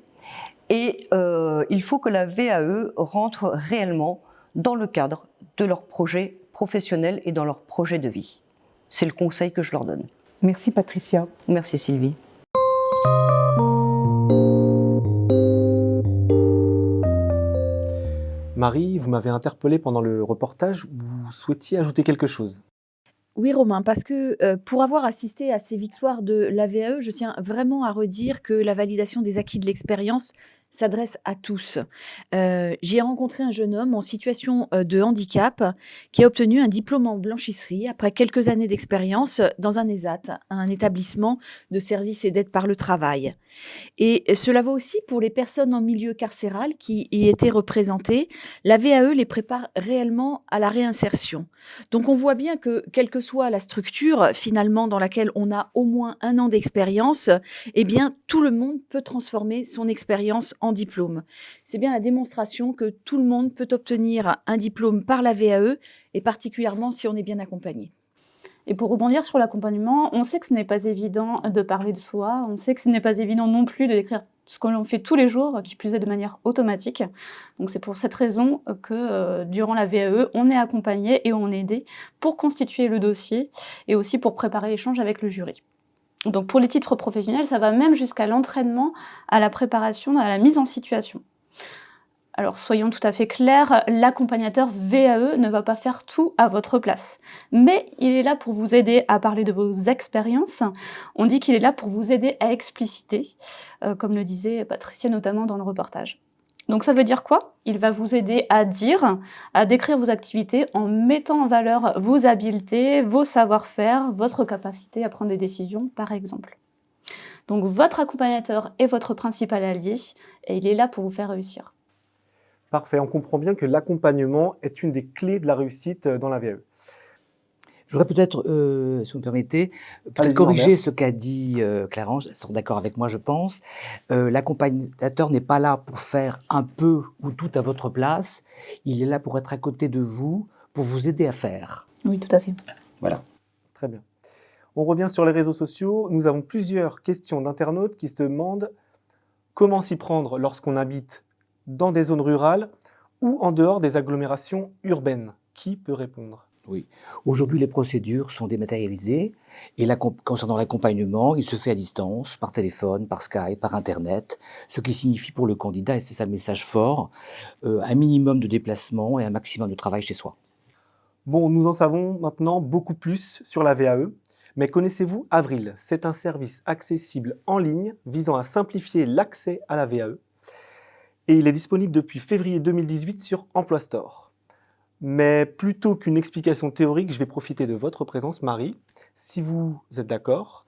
et euh, il faut que la VAE rentre réellement dans le cadre de leur projet professionnel et dans leur projet de vie. C'est le conseil que je leur donne. Merci Patricia. Merci Sylvie. Marie, vous m'avez interpellé pendant le reportage, vous souhaitiez ajouter quelque chose? Oui, Romain, parce que euh, pour avoir assisté à ces victoires de la VAE, je tiens vraiment à redire que la validation des acquis de l'expérience s'adresse à tous. Euh, J'ai rencontré un jeune homme en situation euh, de handicap qui a obtenu un diplôme en blanchisserie après quelques années d'expérience dans un ESAT, un établissement de services et d'aide par le travail. Et cela vaut aussi pour les personnes en milieu carcéral qui y étaient représentées. La VAE les prépare réellement à la réinsertion. Donc on voit bien que, quelle que soit la structure finalement dans laquelle on a au moins un an d'expérience, eh bien tout le monde peut transformer son expérience en diplôme. C'est bien la démonstration que tout le monde peut obtenir un diplôme par la VAE, et particulièrement si on est bien accompagné. Et pour rebondir sur l'accompagnement, on sait que ce n'est pas évident de parler de soi, on sait que ce n'est pas évident non plus de décrire ce que l'on fait tous les jours, qui plus est de manière automatique. Donc c'est pour cette raison que euh, durant la VAE, on est accompagné et on est aidé pour constituer le dossier et aussi pour préparer l'échange avec le jury. Donc pour les titres professionnels, ça va même jusqu'à l'entraînement, à la préparation, à la mise en situation. Alors soyons tout à fait clairs, l'accompagnateur VAE ne va pas faire tout à votre place. Mais il est là pour vous aider à parler de vos expériences. On dit qu'il est là pour vous aider à expliciter, euh, comme le disait Patricia notamment dans le reportage. Donc ça veut dire quoi? Il va vous aider à dire, à décrire vos activités en mettant en valeur vos habiletés, vos savoir-faire, votre capacité à prendre des décisions par exemple. Donc votre accompagnateur est votre principal allié et il est là pour vous faire réussir. Parfait, on comprend bien que l'accompagnement est une des clés de la réussite dans la VAE. Je voudrais peut-être, euh, si vous me permettez, peut corriger ce qu'a dit euh, Clarence, elles sont d'accord avec moi je pense. L'accompagnateur n'est pas là pour faire un peu ou tout à votre place, il est là pour être à côté de vous, pour vous aider à faire. Oui, tout à fait. Voilà. Très bien. On revient sur les réseaux sociaux. Nous avons plusieurs questions d'internautes qui se demandent comment s'y prendre lorsqu'on habite dans des zones rurales ou en dehors des agglomérations urbaines Qui peut répondre? Oui. Aujourd'hui, les procédures sont dématérialisées et concernant l'accompagnement, il se fait à distance, par téléphone, par Skype, par Internet, ce qui signifie pour le candidat, et c'est ça le message fort, euh, un minimum de déplacement et un maximum de travail chez soi. Bon, nous en savons maintenant beaucoup plus sur la VAE, mais connaissez-vous Avril? C'est un service accessible en ligne visant à simplifier l'accès à la VAE et il est disponible depuis février 2018 sur Emploi Store. Mais plutôt qu'une explication théorique, je vais profiter de votre présence, Marie. Si vous êtes d'accord,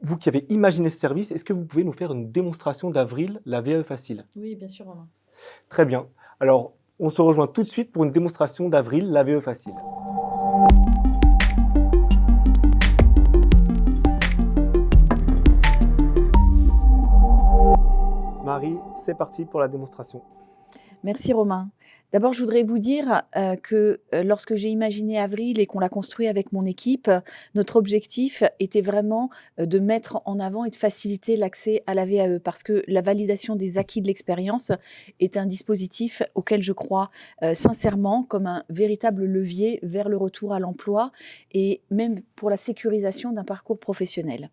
vous qui avez imaginé ce service, est-ce que vous pouvez nous faire une démonstration d'Avril, la VAE facile? Oui, bien sûr, Romain. Très bien. Alors, on se rejoint tout de suite pour une démonstration d'Avril, la VAE facile. Marie, c'est parti pour la démonstration. Merci Romain. D'abord, je voudrais vous dire euh, que euh, lorsque j'ai imaginé Avril et qu'on l'a construit avec mon équipe, notre objectif était vraiment euh, de mettre en avant et de faciliter l'accès à la VAE parce que la validation des acquis de l'expérience est un dispositif auquel je crois sincèrement comme un véritable levier vers le retour à l'emploi et même pour la sécurisation d'un parcours professionnel.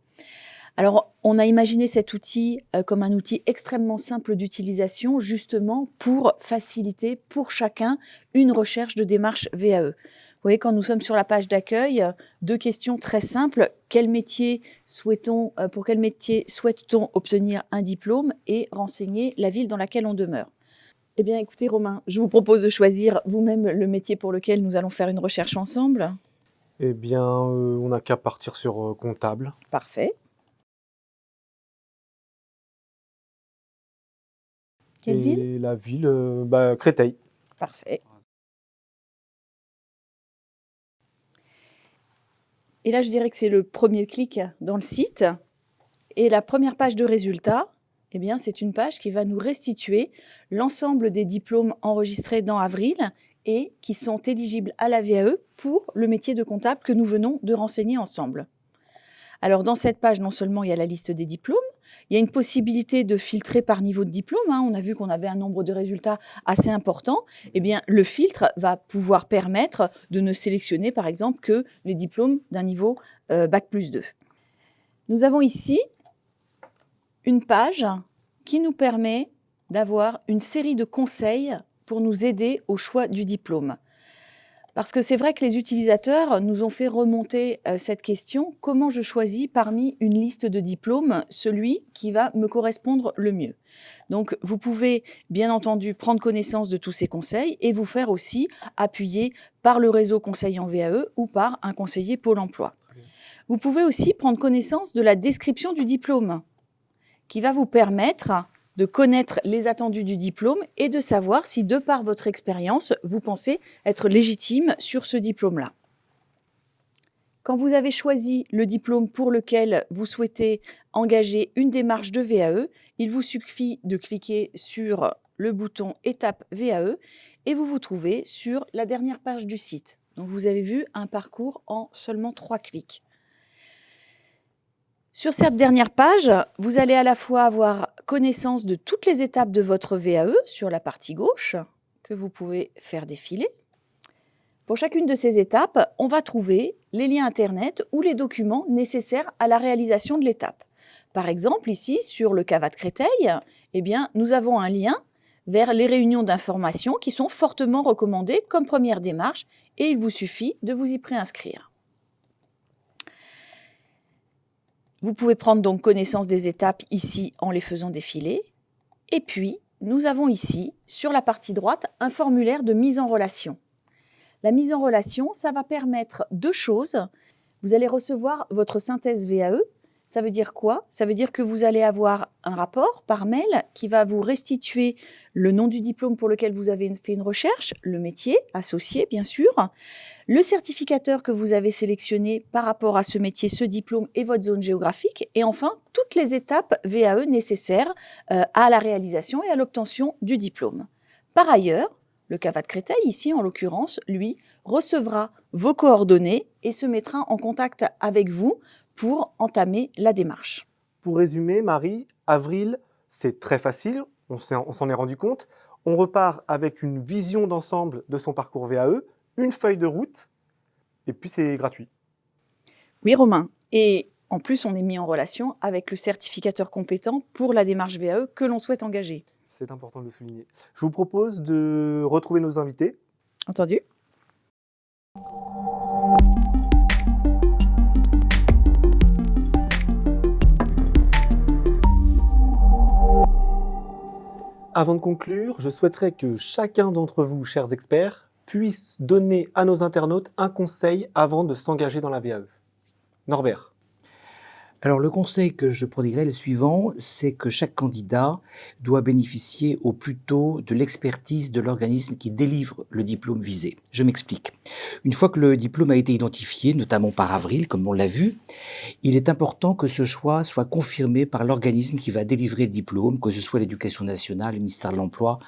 Alors, on a imaginé cet outil euh, comme un outil extrêmement simple d'utilisation, justement pour faciliter pour chacun une recherche de démarche VAE. Vous voyez, quand nous sommes sur la page d'accueil, deux questions très simples. Quel métier souhaitons, euh, pour quel métier souhaite-t-on obtenir un diplôme et renseigner la ville dans laquelle on demeure? Eh bien, écoutez, Romain, je vous propose de choisir vous-même le métier pour lequel nous allons faire une recherche ensemble. Eh bien, euh, on n'a qu'à partir sur comptable. Parfait. Quelle ville? La ville, euh, bah, Créteil. Parfait. Et là, je dirais que c'est le premier clic dans le site. Et la première page de résultats, eh bien, c'est une page qui va nous restituer l'ensemble des diplômes enregistrés dans avril et qui sont éligibles à la VAE pour le métier de comptable que nous venons de renseigner ensemble. Alors, dans cette page, non seulement il y a la liste des diplômes, il y a une possibilité de filtrer par niveau de diplôme. Hein. On a vu qu'on avait un nombre de résultats assez important. Eh bien, le filtre va pouvoir permettre de ne sélectionner, par exemple, que les diplômes d'un niveau euh, Bac plus 2. Nous avons ici une page qui nous permet d'avoir une série de conseils pour nous aider au choix du diplôme. Parce que c'est vrai que les utilisateurs nous ont fait remonter euh, cette question, comment je choisis parmi une liste de diplômes celui qui va me correspondre le mieux? Donc vous pouvez bien entendu prendre connaissance de tous ces conseils et vous faire aussi appuyer par le réseau conseil en VAE ou par un conseiller Pôle emploi. Vous pouvez aussi prendre connaissance de la description du diplôme qui va vous permettre de connaître les attendus du diplôme et de savoir si, de par votre expérience, vous pensez être légitime sur ce diplôme-là. Quand vous avez choisi le diplôme pour lequel vous souhaitez engager une démarche de VAE, il vous suffit de cliquer sur le bouton Étape VAE et vous vous trouvez sur la dernière page du site. Donc vous avez vu un parcours en seulement trois clics. Sur cette dernière page, vous allez à la fois avoir connaissance de toutes les étapes de votre VAE sur la partie gauche, que vous pouvez faire défiler. Pour chacune de ces étapes, on va trouver les liens Internet ou les documents nécessaires à la réalisation de l'étape. Par exemple, ici, sur le CAVAT Créteil, eh bien, nous avons un lien vers les réunions d'information qui sont fortement recommandées comme première démarche et il vous suffit de vous y préinscrire. Vous pouvez prendre donc connaissance des étapes ici en les faisant défiler. Et puis, nous avons ici, sur la partie droite, un formulaire de mise en relation. La mise en relation, ça va permettre deux choses. Vous allez recevoir votre synthèse VAE. Ça veut dire quoi? Ça veut dire que vous allez avoir un rapport par mail qui va vous restituer le nom du diplôme pour lequel vous avez fait une recherche, le métier associé bien sûr, le certificateur que vous avez sélectionné par rapport à ce métier, ce diplôme et votre zone géographique, et enfin toutes les étapes VAE nécessaires euh, à la réalisation et à l'obtention du diplôme. Par ailleurs, le CAVAT Créteil, ici en l'occurrence, lui, recevra vos coordonnées et se mettra en contact avec vous pour entamer la démarche. Pour résumer, Marie, avril, c'est très facile, on s'en est rendu compte. On repart avec une vision d'ensemble de son parcours VAE, une feuille de route, et puis c'est gratuit. Oui, Romain. Et en plus, on est mis en relation avec le certificateur compétent pour la démarche VAE que l'on souhaite engager. C'est important de le souligner. Je vous propose de retrouver nos invités. Entendu. Avant de conclure, je souhaiterais que chacun d'entre vous, chers experts, puisse donner à nos internautes un conseil avant de s'engager dans la VAE. Norbert. Alors le conseil que je prodiguerai est le suivant, c'est que chaque candidat doit bénéficier au plus tôt de l'expertise de l'organisme qui délivre le diplôme visé. Je m'explique. Une fois que le diplôme a été identifié, notamment par avril, comme on l'a vu, il est important que ce choix soit confirmé par l'organisme qui va délivrer le diplôme, que ce soit l'éducation nationale, le ministère de l'Emploi,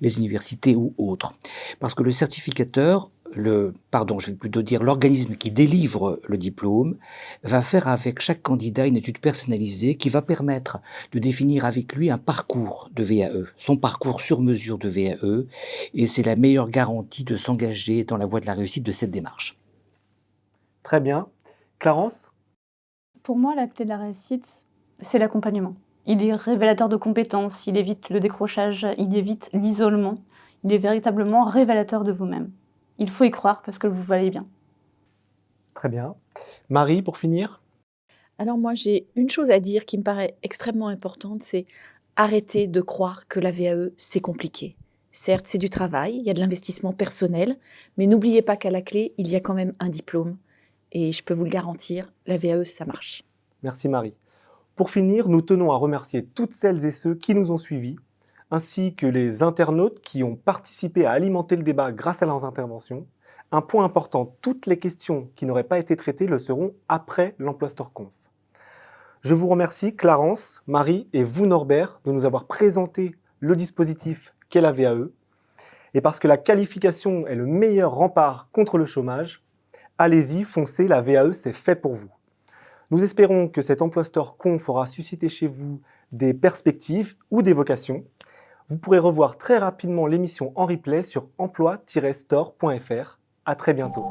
les universités ou autres. Parce que le certificateur le, pardon, je vais plutôt dire l'organisme qui délivre le diplôme va faire avec chaque candidat une étude personnalisée qui va permettre de définir avec lui un parcours de VAE, son parcours sur mesure de VAE, et c'est la meilleure garantie de s'engager dans la voie de la réussite de cette démarche. Très bien. Clarence? Pour moi, la clé de la réussite, c'est l'accompagnement. Il est révélateur de compétences, il évite le décrochage, il évite l'isolement, il est véritablement révélateur de vous-même il faut y croire parce que vous valez bien. Très bien. Marie, pour finir Alors moi, j'ai une chose à dire qui me paraît extrêmement importante, c'est arrêter de croire que la VAE, c'est compliqué. Certes, c'est du travail, il y a de l'investissement personnel, mais n'oubliez pas qu'à la clé, il y a quand même un diplôme. Et je peux vous le garantir, la VAE, ça marche. Merci Marie. Pour finir, nous tenons à remercier toutes celles et ceux qui nous ont suivis ainsi que les internautes qui ont participé à alimenter le débat grâce à leurs interventions. Un point important, toutes les questions qui n'auraient pas été traitées le seront après l'Emploi Store Conf. Je vous remercie Clarence, Marie et vous Norbert de nous avoir présenté le dispositif qu'est la VAE. Et parce que la qualification est le meilleur rempart contre le chômage, allez-y, foncez, la VAE c'est fait pour vous. Nous espérons que cet Emploi Store Conf aura suscité chez vous des perspectives ou des vocations vous pourrez revoir très rapidement l'émission en replay sur emploi-store.fr. À très bientôt.